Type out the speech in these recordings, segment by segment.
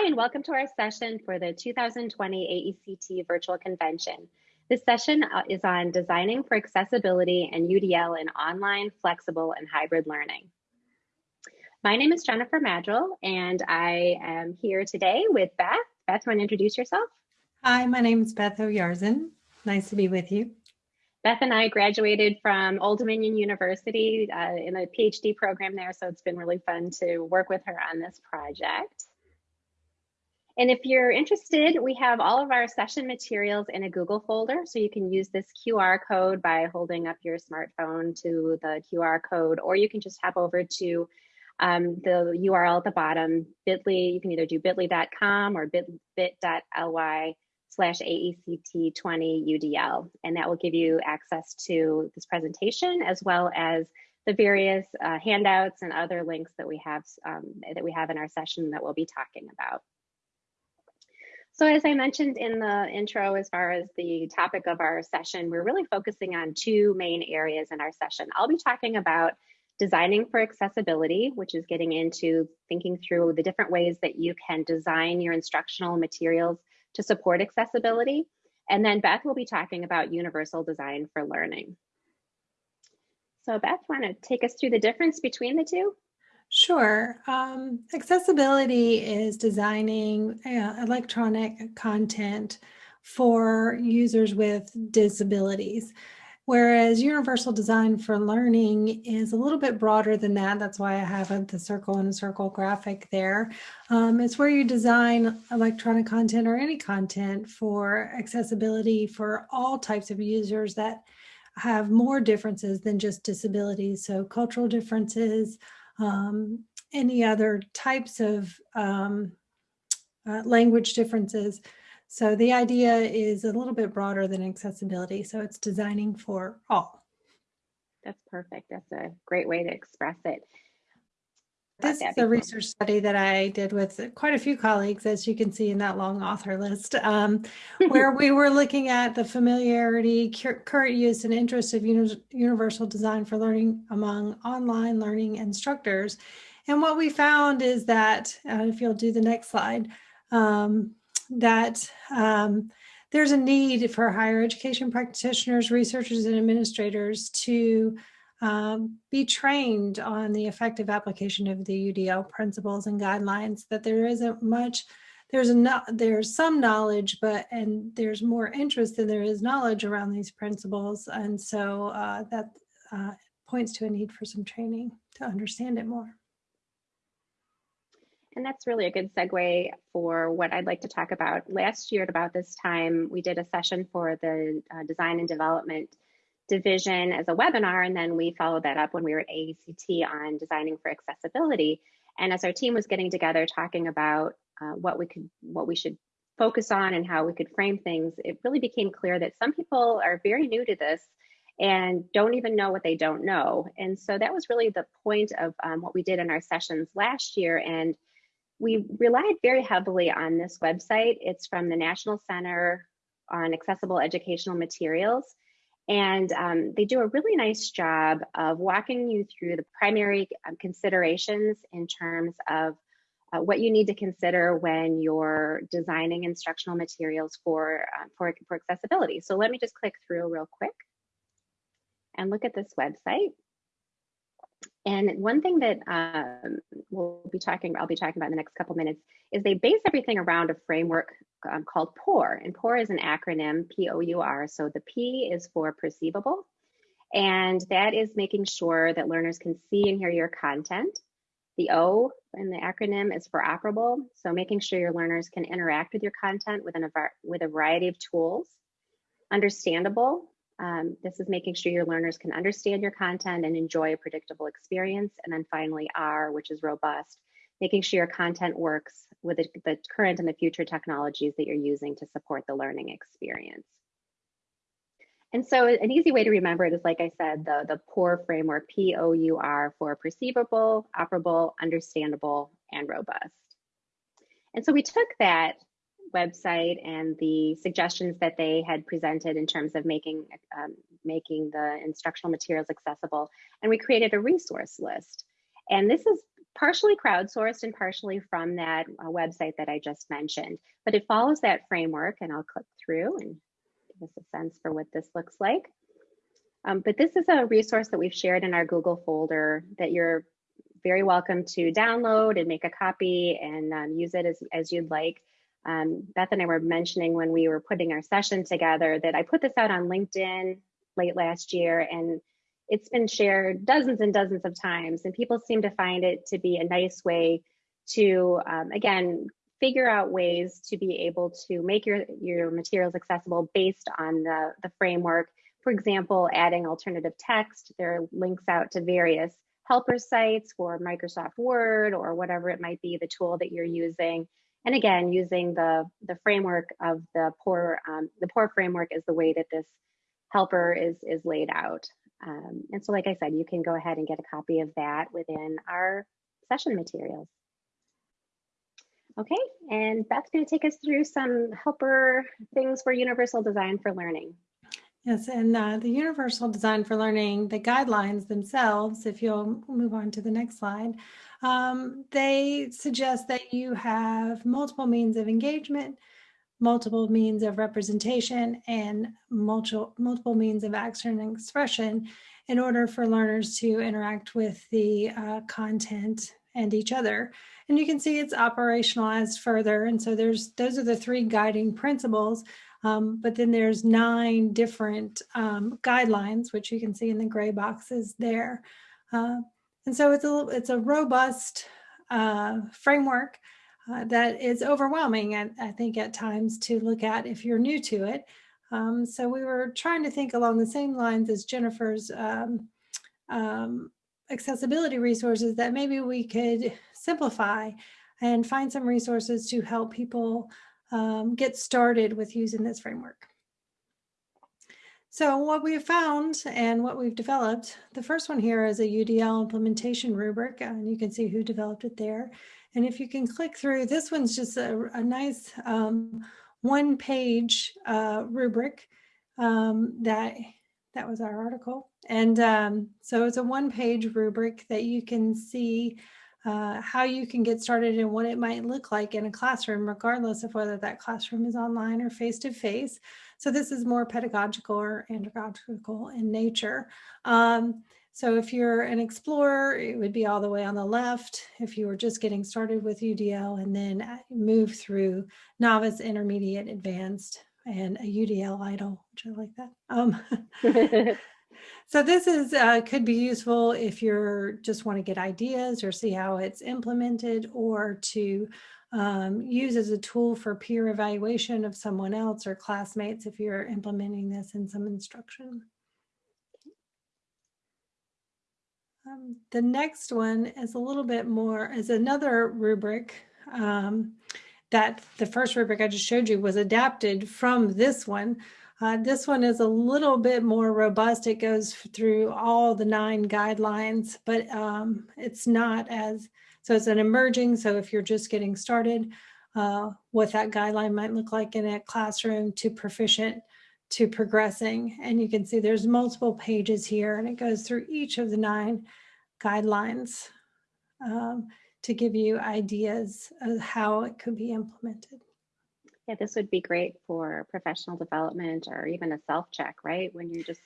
Hi, and welcome to our session for the 2020 AECT Virtual Convention. This session uh, is on designing for accessibility and UDL in online, flexible, and hybrid learning. My name is Jennifer Maddrell, and I am here today with Beth. Beth, want to introduce yourself? Hi, my name is Beth Oyarzun. Nice to be with you. Beth and I graduated from Old Dominion University uh, in a PhD program there, so it's been really fun to work with her on this project. And if you're interested, we have all of our session materials in a Google folder. So you can use this QR code by holding up your smartphone to the QR code, or you can just hop over to um, the URL at the bottom, bit.ly, you can either do bit.ly.com or bit.ly slash AECT20UDL. And that will give you access to this presentation as well as the various uh, handouts and other links that we have um, that we have in our session that we'll be talking about. So as I mentioned in the intro, as far as the topic of our session, we're really focusing on two main areas in our session. I'll be talking about designing for accessibility, which is getting into thinking through the different ways that you can design your instructional materials to support accessibility. And then Beth will be talking about universal design for learning. So Beth, want to take us through the difference between the two? Sure. Um, accessibility is designing uh, electronic content for users with disabilities. Whereas universal design for learning is a little bit broader than that. That's why I have the circle and circle graphic there. Um, it's where you design electronic content or any content for accessibility for all types of users that have more differences than just disabilities. So cultural differences, um, any other types of um, uh, language differences. So the idea is a little bit broader than accessibility. So it's designing for all. That's perfect. That's a great way to express it. This is a research study that I did with quite a few colleagues, as you can see in that long author list, um, where we were looking at the familiarity, current use, and interest of uni universal design for learning among online learning instructors. And what we found is that, uh, if you'll do the next slide, um, that um, there's a need for higher education practitioners, researchers, and administrators to um, be trained on the effective application of the UDL principles and guidelines, that there isn't much, there's a there's some knowledge, but and there's more interest than there is knowledge around these principles. And so uh, that uh, points to a need for some training to understand it more. And that's really a good segue for what I'd like to talk about. Last year at about this time, we did a session for the uh, design and development division as a webinar, and then we followed that up when we were at AECT on designing for accessibility. And as our team was getting together talking about uh, what we could, what we should focus on and how we could frame things, it really became clear that some people are very new to this and don't even know what they don't know. And so that was really the point of um, what we did in our sessions last year. And we relied very heavily on this website. It's from the National Center on Accessible Educational Materials. And um, they do a really nice job of walking you through the primary um, considerations in terms of uh, what you need to consider when you're designing instructional materials for, uh, for, for accessibility. So let me just click through real quick and look at this website. And one thing that um, we'll be talking, I'll be talking about in the next couple minutes, is they base everything around a framework um, called POUR. And POUR is an acronym, P-O-U-R. So the P is for perceivable. And that is making sure that learners can see and hear your content. The O in the acronym is for operable. So making sure your learners can interact with your content with a variety of tools. Understandable, um, this is making sure your learners can understand your content and enjoy a predictable experience. And then finally, R, which is robust, making sure your content works with the, the current and the future technologies that you're using to support the learning experience. And so an easy way to remember it is, like I said, the, the POUR framework, P-O-U-R, for perceivable, operable, understandable, and robust. And so we took that website and the suggestions that they had presented in terms of making um, making the instructional materials accessible. And we created a resource list. And this is partially crowdsourced and partially from that uh, website that I just mentioned. But it follows that framework, and I'll click through and give us a sense for what this looks like. Um, but this is a resource that we've shared in our Google folder that you're very welcome to download and make a copy and um, use it as, as you'd like. Um, Beth and I were mentioning when we were putting our session together that I put this out on LinkedIn late last year and it's been shared dozens and dozens of times and people seem to find it to be a nice way to, um, again, figure out ways to be able to make your, your materials accessible based on the, the framework. For example, adding alternative text, there are links out to various helper sites for Microsoft Word or whatever it might be, the tool that you're using. And again, using the, the framework of the POUR, um, the POUR framework is the way that this helper is, is laid out. Um, and so, like I said, you can go ahead and get a copy of that within our session materials. Okay, and Beth's going to take us through some helper things for Universal Design for Learning. Yes, and uh, the Universal Design for Learning, the guidelines themselves, if you'll move on to the next slide, um, they suggest that you have multiple means of engagement, multiple means of representation, and multiple, multiple means of action and expression in order for learners to interact with the uh, content and each other. And you can see it's operationalized further. And so there's those are the three guiding principles. Um, but then there's nine different um, guidelines, which you can see in the gray boxes there. Uh, and so it's a, it's a robust uh, framework uh, that is overwhelming, I, I think, at times to look at if you're new to it. Um, so we were trying to think along the same lines as Jennifer's um, um, accessibility resources that maybe we could simplify and find some resources to help people um, get started with using this framework. So what we have found and what we've developed, the first one here is a UDL implementation rubric, and you can see who developed it there. And if you can click through, this one's just a, a nice um, one page uh, rubric um, that that was our article. And um, so it's a one page rubric that you can see uh, how you can get started and what it might look like in a classroom, regardless of whether that classroom is online or face to face. So this is more pedagogical or andragogical in nature. Um, so if you're an explorer, it would be all the way on the left. If you were just getting started with UDL and then uh, move through novice, intermediate, advanced, and a UDL EIDL, which I like that. Um, so this is uh, could be useful if you're just want to get ideas or see how it's implemented or to um, use as a tool for peer evaluation of someone else or classmates if you're implementing this in some instruction. Um, the next one is a little bit more, is another rubric um, that the first rubric I just showed you was adapted from this one. Uh, this one is a little bit more robust. It goes through all the nine guidelines, but um, it's not as, so it's an emerging. So if you're just getting started, uh, what that guideline might look like in a classroom to proficient to progressing. And you can see there's multiple pages here and it goes through each of the nine guidelines. Um, to give you ideas of how it could be implemented. Yeah, this would be great for professional development or even a self check, right? When you're just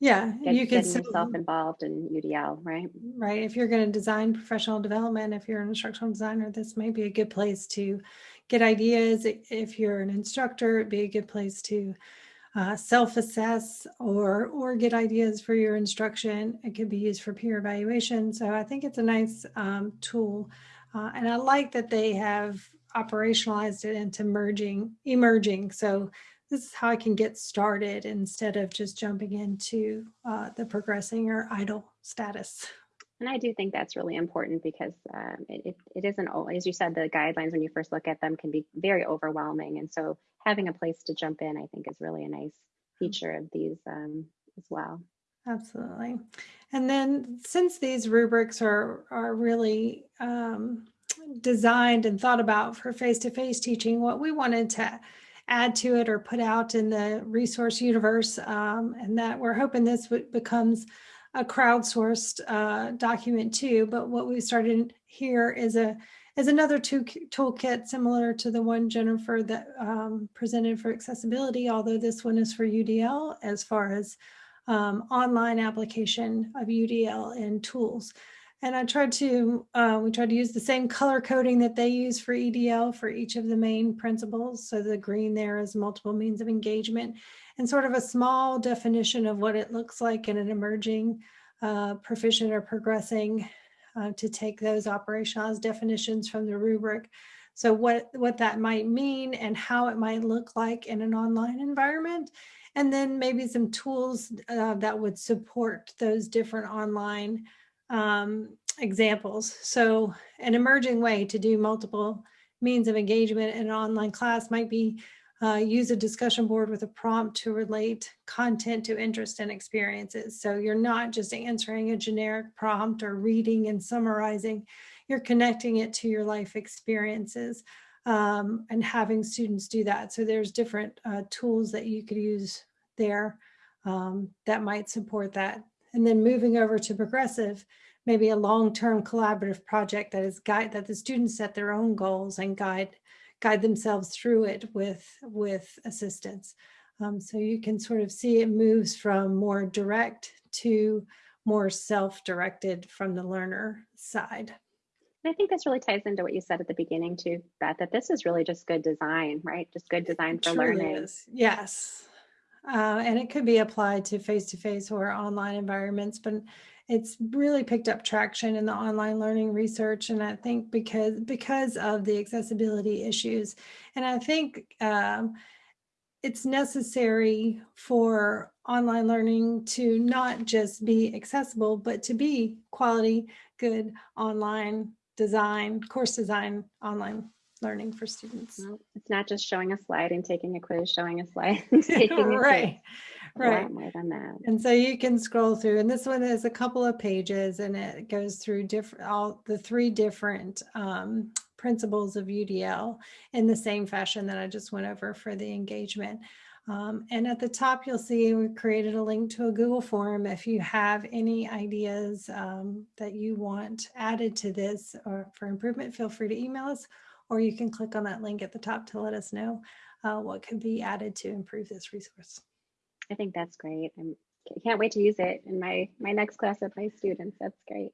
yeah, get, you can get yourself involved in UDL, right? Right. If you're going to design professional development, if you're an instructional designer, this may be a good place to get ideas. If you're an instructor, it'd be a good place to uh, self-assess or or get ideas for your instruction. It could be used for peer evaluation. So I think it's a nice um, tool. Uh, and I like that they have operationalized it into merging, emerging. So this is how I can get started instead of just jumping into uh, the progressing or idol status. And I do think that's really important because um, it, it isn't, as you said, the guidelines when you first look at them can be very overwhelming. And so having a place to jump in, I think is really a nice feature of these um, as well. Absolutely. And then since these rubrics are, are really um, designed and thought about for face-to-face -face teaching, what we wanted to add to it or put out in the resource universe, um, and that we're hoping this becomes a crowdsourced uh, document too, but what we started here is a is another two toolkit similar to the one Jennifer that um, presented for accessibility, although this one is for UDL as far as um, online application of UDL and tools. And I tried to, uh, we tried to use the same color coding that they use for UDL for each of the main principles. So the green there is multiple means of engagement and sort of a small definition of what it looks like in an emerging uh, proficient or progressing uh, to take those operationalized definitions from the rubric. So what, what that might mean and how it might look like in an online environment. And then maybe some tools uh, that would support those different online um, examples. So an emerging way to do multiple means of engagement in an online class might be uh, use a discussion board with a prompt to relate content to interest and experiences. So you're not just answering a generic prompt or reading and summarizing, you're connecting it to your life experiences um, and having students do that. So there's different uh, tools that you could use there um, that might support that. And then moving over to progressive, maybe a long-term collaborative project that is guide that the students set their own goals and guide guide themselves through it with with assistance. Um, so you can sort of see it moves from more direct to more self-directed from the learner side. I think this really ties into what you said at the beginning too, Beth, that this is really just good design, right? Just good design for learning. Is. Yes. Uh, and it could be applied to face-to-face -face or online environments, but it's really picked up traction in the online learning research. And I think because, because of the accessibility issues, and I think um, it's necessary for online learning to not just be accessible, but to be quality, good online design, course design online learning for students. Well, it's not just showing a slide and taking a quiz, showing a slide and taking a right. quiz. Right. more than that. And so you can scroll through, and this one is a couple of pages, and it goes through different all the three different um, principles of UDL in the same fashion that I just went over for the engagement. Um, and at the top, you'll see we created a link to a Google form. If you have any ideas um, that you want added to this or for improvement, feel free to email us or you can click on that link at the top to let us know uh, what could be added to improve this resource. I think that's great. I'm, I can't wait to use it in my, my next class of my students. That's great.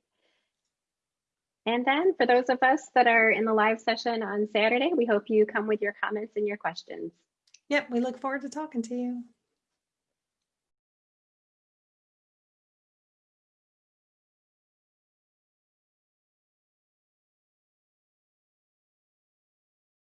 And then for those of us that are in the live session on Saturday, we hope you come with your comments and your questions. Yep, we look forward to talking to you.